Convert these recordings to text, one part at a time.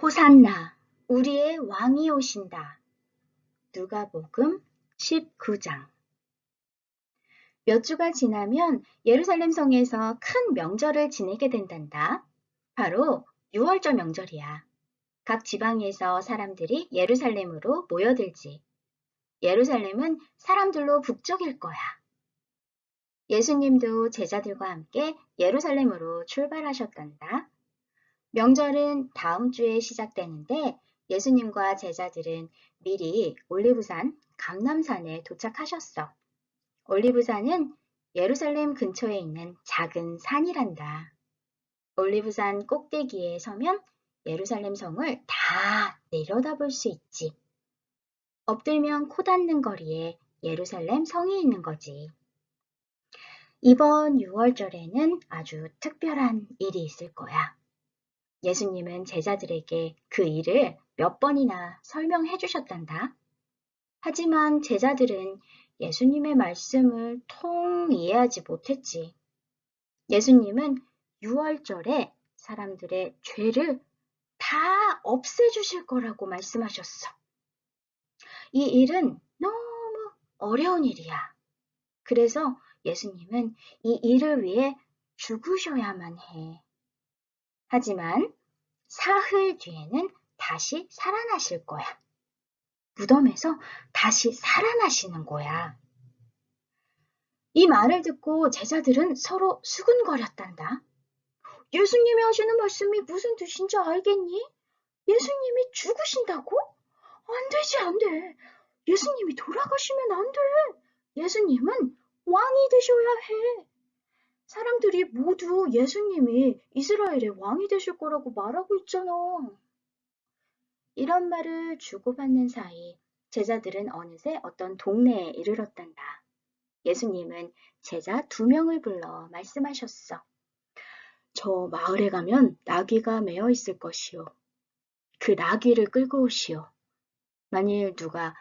호산나, 우리의 왕이 오신다. 누가복음 19장 몇 주가 지나면 예루살렘 성에서 큰 명절을 지내게 된단다. 바로 6월절 명절이야. 각 지방에서 사람들이 예루살렘으로 모여들지. 예루살렘은 사람들로 북적일 거야. 예수님도 제자들과 함께 예루살렘으로 출발하셨단다. 명절은 다음 주에 시작되는데 예수님과 제자들은 미리 올리브산 감남산에 도착하셨어. 올리브산은 예루살렘 근처에 있는 작은 산이란다. 올리브산 꼭대기에 서면 예루살렘 성을 다 내려다볼 수 있지. 엎들면 코 닿는 거리에 예루살렘 성이 있는 거지. 이번 6월절에는 아주 특별한 일이 있을 거야. 예수님은 제자들에게 그 일을 몇 번이나 설명해 주셨단다. 하지만 제자들은 예수님의 말씀을 통 이해하지 못했지. 예수님은 6월절에 사람들의 죄를 다 없애주실 거라고 말씀하셨어. 이 일은 너무 어려운 일이야. 그래서 예수님은 이 일을 위해 죽으셔야만 해. 하지만 사흘 뒤에는 다시 살아나실 거야. 무덤에서 다시 살아나시는 거야. 이 말을 듣고 제자들은 서로 수근거렸단다. 예수님이 하시는 말씀이 무슨 뜻인지 알겠니? 예수님이 죽으신다고? 안 되지, 안 돼. 예수님이 돌아가시면 안 돼. 예수님은 왕이 되셔야 해. 사람들이 모두 예수님이 이스라엘의 왕이 되실 거라고 말하고 있잖아. 이런 말을 주고받는 사이 제자들은 어느새 어떤 동네에 이르렀단다. 예수님은 제자 두 명을 불러 말씀하셨어. 저 마을에 가면 나귀가 매어 있을 것이요. 그 나귀를 끌고 오시오. 만일 누가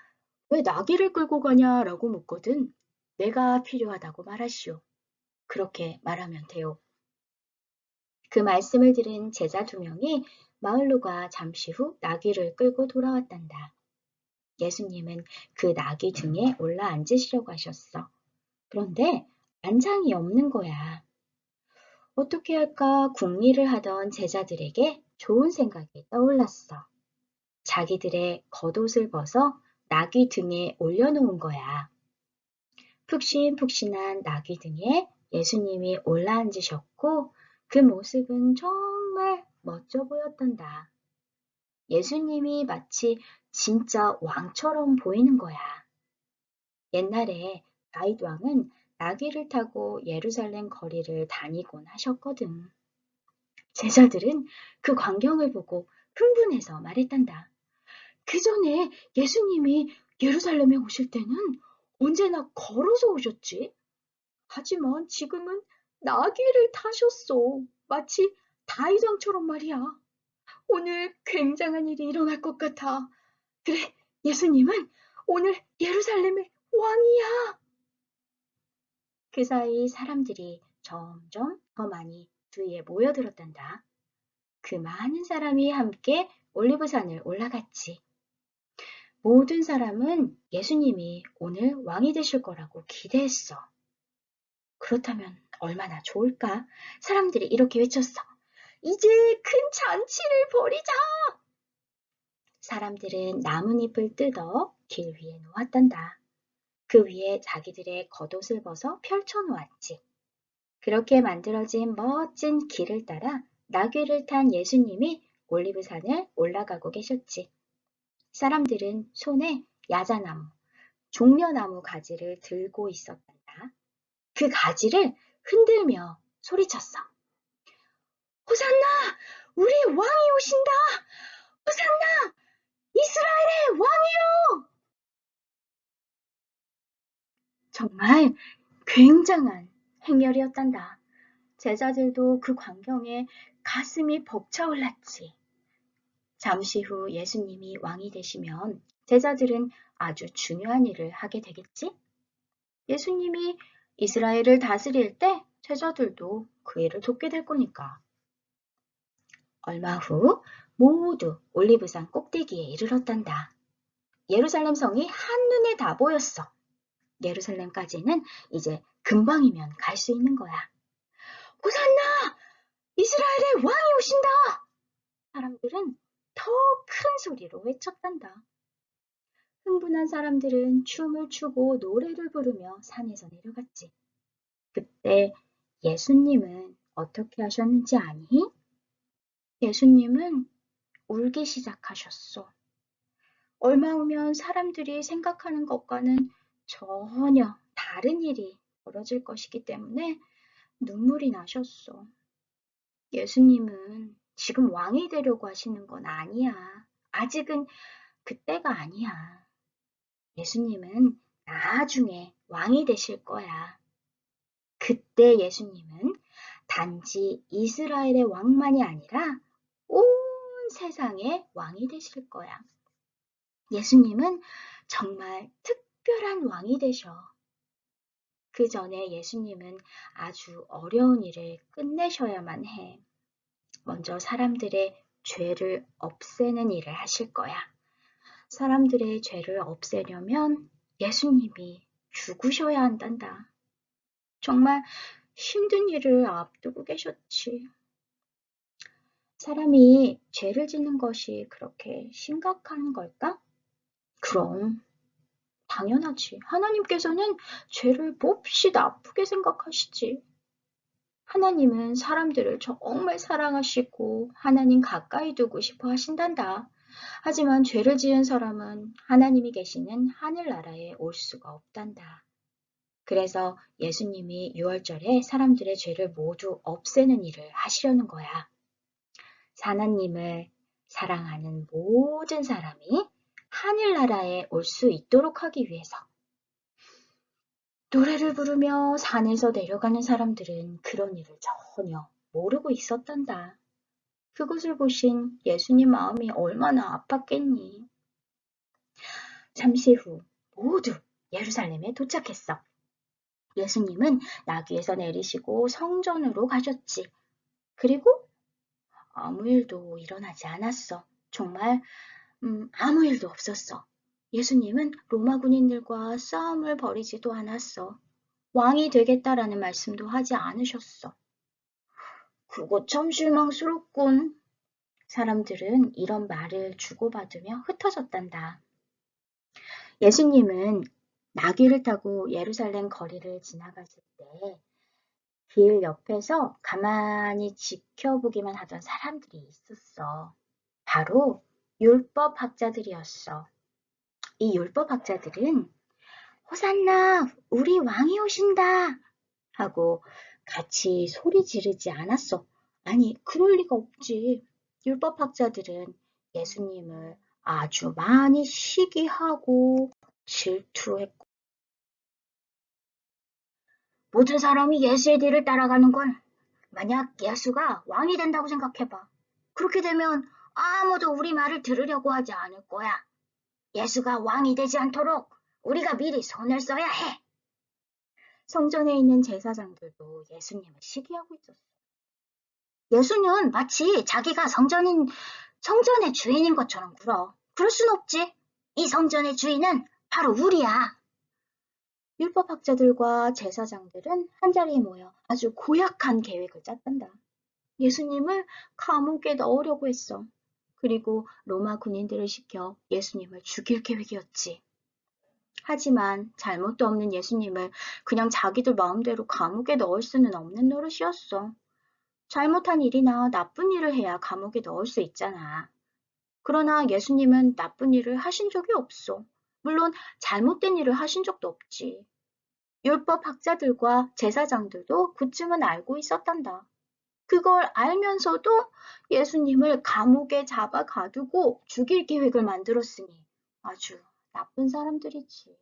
왜 나귀를 끌고 가냐라고 묻거든 내가 필요하다고 말하시오. 그렇게 말하면 돼요. 그 말씀을 들은 제자 두 명이 마을로가 잠시 후 나귀를 끌고 돌아왔단다. 예수님은 그 나귀 등에 올라 앉으시려고 하셨어. 그런데 안장이 없는 거야. 어떻게 할까 궁리를 하던 제자들에게 좋은 생각이 떠올랐어. 자기들의 겉옷을 벗어 나귀 등에 올려놓은 거야. 푹신푹신한 나귀 등에 예수님이 올라앉으셨고 그 모습은 정말 멋져 보였단다. 예수님이 마치 진짜 왕처럼 보이는 거야. 옛날에 다윗 왕은 나귀를 타고 예루살렘 거리를 다니곤 하셨거든. 제자들은 그 광경을 보고 흥분해서 말했단다. 그 전에 예수님이 예루살렘에 오실 때는 언제나 걸어서 오셨지? 하지만 지금은 나귀를 타셨어. 마치 다이왕처럼 말이야. 오늘 굉장한 일이 일어날 것 같아. 그래, 예수님은 오늘 예루살렘의 왕이야. 그 사이 사람들이 점점 더 많이 주위에 모여들었단다. 그 많은 사람이 함께 올리브산을 올라갔지. 모든 사람은 예수님이 오늘 왕이 되실 거라고 기대했어. 그렇다면 얼마나 좋을까? 사람들이 이렇게 외쳤어. 이제 큰 잔치를 벌이자! 사람들은 나뭇잎을 뜯어 길 위에 놓았단다. 그 위에 자기들의 겉옷을 벗어 펼쳐 놓았지. 그렇게 만들어진 멋진 길을 따라 나귀를 탄 예수님이 올리브산을 올라가고 계셨지. 사람들은 손에 야자나무, 종려나무 가지를 들고 있었단다. 그 가지를 흔들며 소리쳤어. 호산나! 우리 왕이 오신다! 호산나! 이스라엘의 왕이요! 정말 굉장한 행렬이었단다. 제자들도 그 광경에 가슴이 벅차올랐지. 잠시 후 예수님이 왕이 되시면 제자들은 아주 중요한 일을 하게 되겠지? 예수님이 이스라엘을 다스릴 때 제자들도 그 일을 돕게 될 거니까. 얼마 후 모두 올리브산 꼭대기에 이르렀단다. 예루살렘 성이 한눈에 다 보였어. 예루살렘까지는 이제 금방이면 갈 수 있는 거야. 호산나! 이스라엘의 왕이 오신다! 사람들은 더 큰 소리로 외쳤단다. 흥분한 사람들은 춤을 추고 노래를 부르며 산에서 내려갔지. 그때 예수님은 어떻게 하셨는지 아니? 예수님은 울기 시작하셨어. 얼마 후면 사람들이 생각하는 것과는 전혀 다른 일이 벌어질 것이기 때문에 눈물이 나셨어. 예수님은 지금 왕이 되려고 하시는 건 아니야. 아직은 그때가 아니야. 예수님은 나중에 왕이 되실 거야. 그때 예수님은 단지 이스라엘의 왕만이 아니라 온 세상의 왕이 되실 거야. 예수님은 정말 특별한 왕이 되셔. 그 전에 예수님은 아주 어려운 일을 끝내셔야만 해. 먼저 사람들의 죄를 없애는 일을 하실 거야. 사람들의 죄를 없애려면 예수님이 죽으셔야 한단다. 정말 힘든 일을 앞두고 계셨지. 사람이 죄를 짓는 것이 그렇게 심각한 걸까? 그럼 당연하지. 하나님께서는 죄를 몹시 나쁘게 생각하시지. 하나님은 사람들을 정말 사랑하시고 하나님 가까이 두고 싶어 하신단다. 하지만 죄를 지은 사람은 하나님이 계시는 하늘나라에 올 수가 없단다. 그래서 예수님이 6월절에 사람들의 죄를 모두 없애는 일을 하시려는 거야. 하나님을 사랑하는 모든 사람이 하늘나라에 올 수 있도록 하기 위해서 노래를 부르며 산에서 내려가는 사람들은 그런 일을 전혀 모르고 있었단다. 그것을 보신 예수님 마음이 얼마나 아팠겠니. 잠시 후 모두 예루살렘에 도착했어. 예수님은 나귀에서 내리시고 성전으로 가셨지. 그리고 아무 일도 일어나지 않았어. 정말 음, 아무 일도 없었어. 예수님은 로마 군인들과 싸움을 벌이지도 않았어. 왕이 되겠다라는 말씀도 하지 않으셨어. 그거 참 실망스럽군. 사람들은 이런 말을 주고받으며 흩어졌단다. 예수님은 나귀를 타고 예루살렘 거리를 지나가실 때 길 옆에서 가만히 지켜보기만 하던 사람들이 있었어. 바로 율법 학자들이었어. 이 율법 학자들은 호산나 우리 왕이 오신다 하고 같이 소리 지르지 않았어. 아니 그럴 리가 없지. 율법 학자들은 예수님을 아주 많이 시기하고 질투했고 모든 사람이 예수의 뒤를 따라가는 건 만약 예수가 왕이 된다고 생각해봐. 그렇게 되면 아무도 우리 말을 들으려고 하지 않을 거야. 예수가 왕이 되지 않도록 우리가 미리 손을 써야 해. 성전에 있는 제사장들도 예수님을 시기하고 있었어. 예수는 마치 자기가 성전인, 성전의 주인인 것처럼 굴어. 그럴 순 없지. 이 성전의 주인은 바로 우리야. 율법학자들과 제사장들은 한자리에 모여 아주 고약한 계획을 짰단다. 예수님을 감옥에 넣으려고 했어. 그리고 로마 군인들을 시켜 예수님을 죽일 계획이었지. 하지만 잘못도 없는 예수님을 그냥 자기들 마음대로 감옥에 넣을 수는 없는 노릇이었어. 잘못한 일이나 나쁜 일을 해야 감옥에 넣을 수 있잖아. 그러나 예수님은 나쁜 일을 하신 적이 없어. 물론 잘못된 일을 하신 적도 없지. 율법 학자들과 제사장들도 그쯤은 알고 있었단다. 그걸 알면서도 예수님을 감옥에 잡아 가두고 죽일 계획을 만들었으니 아주 나쁜 사람들이지.